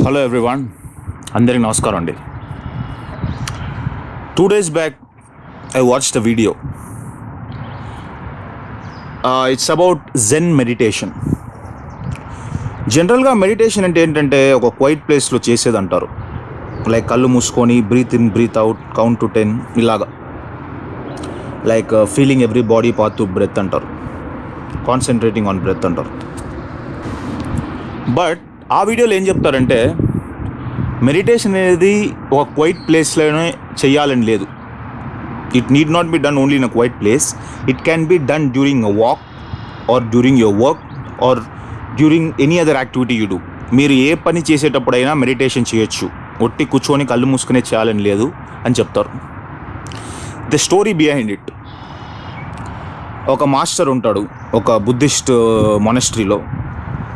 Hello everyone. అందరికి నమస్కారం అండి. Two days back I watch the video it's about zen meditation జనరల్గా meditation అంటే ఏంటంటే ఒక క్వైట్ ప్లేస్లో చేసేది అంటారు లైక్ కళ్ళు మూసుకొని breathe in breathe out count to ten ఇలాగా. Like feeling every body part to breath అంటారు. కాన్సన్ట్రేటింగ్ ఆన్ బ్రెత్ అంటారు. బట్ ఆ వీడియోలో ఏం చెప్తారంటే మెడిటేషన్ అనేది ఒక క్వైట్ ప్లేస్లోనే చేయాలని లేదు. It need not be done only in a quiet place it can be done during a walk or during your work or during any other activity you do మీరు ఏ పని చేసేటప్పుడైనా మెడిటేషన్ చేయొచ్చు. ఒట్టి కూర్చొని కళ్ళు మూసుకునే చేయాలని లేదు అని చెప్తారు. ద స్టోరీ బిహైండ్ ఇట్ ఒక మాస్టర్ ఉంటాడు ఒక బుద్ధిస్ట్ uh, మొనస్ట్రీలో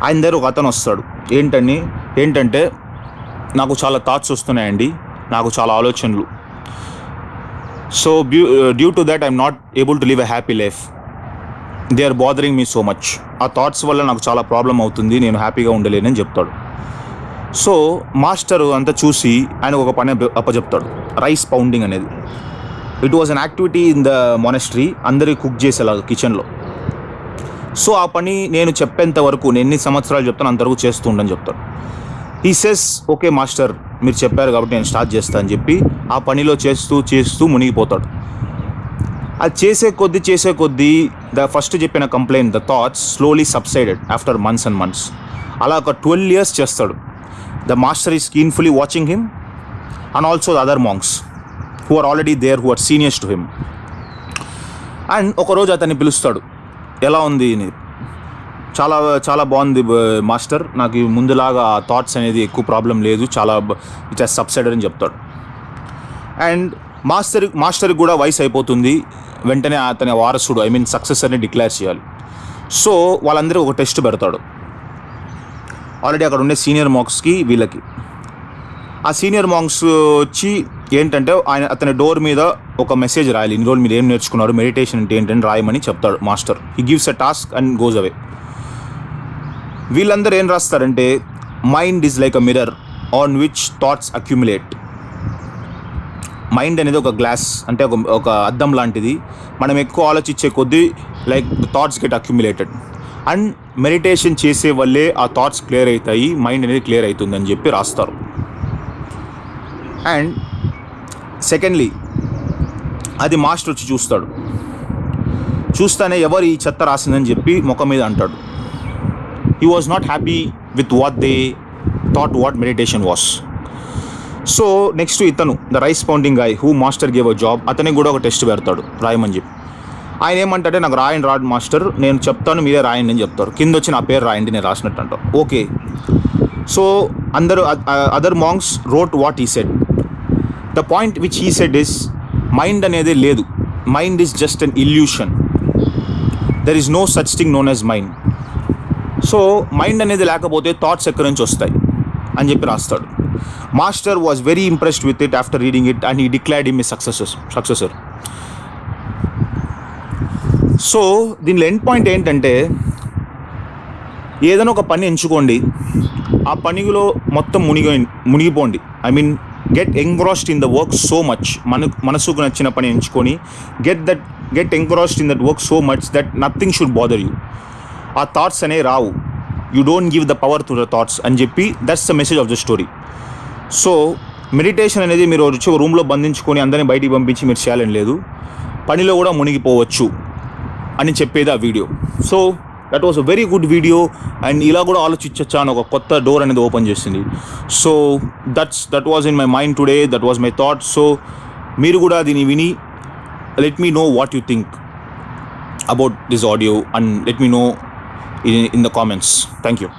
ఆయన దగ్గర ఒక అతను వస్తాడు. ఏంటని ఏంటంటే నాకు చాలా థాట్స్ వస్తున్నాయండి. నాకు చాలా ఆలోచనలు. So due due to that I'm not able to live a happy life they are bothering me so much ఆ థాట్స్ వల్ల నాకు చాలా ప్రాబ్లం అవుతుంది. నేను హ్యాపీగా ఉండలేనని చెప్తాడు. సో మాస్టర్ అంతా చూసి ఆయన ఒక పని అప్ప- అప్పచెప్తాడు. రైస్ పౌండింగ్ అనేది. It was an activity in the monastery అందరికీ కుక్ చేసేలాగా కిచెన్లో సో ఆ పని నేను చెప్పేంత వరకు నేను ఎన్ని సంవత్సరాలు చెప్తాను అంతవరకు చేస్తూ ఉండని చెప్తాడు. ఈ సెస్ ఓకే మాస్టర్ మీరు చెప్పారు కాబట్టి నేను స్టార్ట్ చేస్తాను అని చెప్పి ఆ పనిలో చేస్తూ చేస్తూ మునిగిపోతాడు. అది చేసే కొద్దీ చేసే కొద్దీ ద ఫస్ట్ చెప్పిన complaint the thoughts slowly subsided after months and months అలా ఒక ట్వెల్వ్ ఇయర్స్ చేస్తాడు. The master is keenfully watching him and also the other monks who are already there who are seniors to him and ఒకరోజు అతన్ని పిలుస్తాడు. ఎలా ఉంది? చాలా చాలా బాగుంది మాస్టర్. నాకు ముందులాగా థాట్స్ అనేది ఎక్కువ ప్రాబ్లం లేదు. చాలా ఇట్ హెస్ సబ్సైడర్ అని చెప్తాడు. అండ్ మాస్టర్ మాస్టర్కి కూడా వయసు అయిపోతుంది. వెంటనే అతని వారసుడు ఐ మీన్ సక్సెసర్ని డిక్లేర్ చేయాలి. సో వాళ్ళందరూ ఒక టెస్ట్ పెడతాడు. ఆల్రెడీ అక్కడ ఉండే సీనియర్ మాంక్స్కి వీళ్ళకి. ఆ సీనియర్ మాంక్స్ వచ్చి ఏంటంటే ఆయన అతని డోర్ మీద ఒక మెసేజ్ రాయాలి. ఇన్ని రోజులు మీరు ఏం నేర్చుకున్నారు? మెడిటేషన్ అంటే ఏంటని రాయమని చెప్తాడు master. He gives a task and goes away వీళ్ళందరూ ఏం రాస్తారంటే mind is like a mirror on which thoughts accumulate mind అనేది ఒక గ్లాస్ అంటే ఒక ఒక అద్దం లాంటిది. మనం ఎక్కువ ఆలోచించే కొద్దీ like thoughts get accumulated and meditation చేసే వల్లే ఆ థాట్స్ క్లియర్ అవుతాయి మైండ్ అనేది క్లియర్ అవుతుందని చెప్పి రాస్తారు. అండ్ సెకండ్లీ అది మాస్టర్ వచ్చి చూస్తాడు. చూస్తానే ఎవరు ఈ చెత్త రాసిందని చెప్పి ముఖం మీద అంటాడు. He was not happy with what they thought what meditation was so next ఇతను the rice pounding guy who master gave a job అతనికి కూడా ఒక టెస్ట్ పెడతాడు రాయమని చెప్పి. ఆయన ఏమంటాడే నాకు రాయండి రాడ్ మాస్టర్ నేను చెప్తాను మీరే రాయండి అని చెప్తారు. కింద వచ్చి నా పేరు రాయండి నేను రాసినట్టు అంట. ఓకే సో అందరు other monks wrote what he said the point which he said is mind అనేది లేదు. Mind is just an illusion there is no such thing known as mind so mind అనేది లేకపోతే థాట్స్ ఎక్కడి నుంచి వస్తాయి? అని చెప్పి రాస్తాడు. Master was very impressed with it after reading it and he declared him successes successor so దీనిలో end point ఏంటంటే ఏదైనా ఒక పని ఎంచుకోండి ఆ పనిలో మొత్తం మునిగి మునిగిపోండి. I mean get engrossed in the work so much మన మనసుకు నచ్చిన పని ఎంచుకొని get that get engrossed in that work so much that nothing should bother you ఆ థాట్స్ అనే రావు. You don't give the power to the thoughts అని చెప్పి that's the message of the story so meditation అనేది మీరు వచ్చి రూమ్లో బంధించుకొని అందరిని బయటికి పంపించి మీరు చేయాలని లేదు. పనిలో కూడా మునిగిపోవచ్చు అని చెప్పేది ఆ video so that was a very good video and ఇలా కూడా ఆలోచించచ్చా అని ఒక కొత్త డోర్ అనేది ఓపెన్ చేసింది. So that's that was in my mind today that was my thought so మీరు కూడా దీన్ని విని let me know what you think about this audio and let me know in in the comments thank you